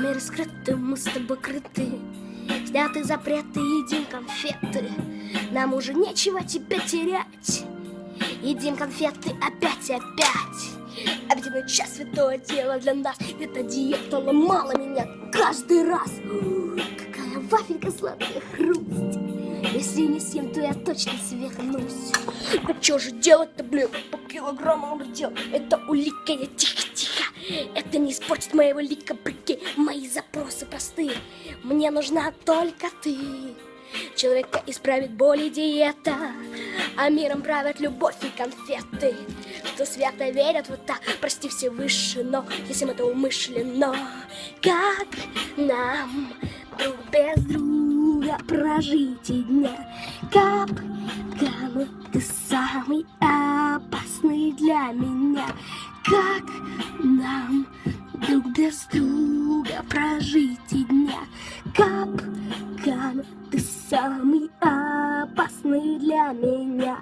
Нами раскрыты, мы с тобой крыты. Сняты запреты, едим конфеты. Нам уже нечего тебя терять. Едим конфеты опять и опять. Обеденный час святое дело для нас. Эта диета ломала меня каждый раз. Какая вафелька сладкая хрусть. Если не съем, то я точно свернусь. Да что же делать-то, блин, по килограммам дел. Это улика, я тихо-тихо Это не испортит моего лика, прикинь Мои запросы простые. Мне нужна только ты. Человека исправит боль и диета А миром правят любовь и конфеты. Кто свято верят вот так, прости все выше Но если это умышленно Как нам друг без друга прожить и дня? Кап, капкан, ты самый опасный для меня? Как нам друг без друга прожить и дня. Капкан, ты самый опасный для меня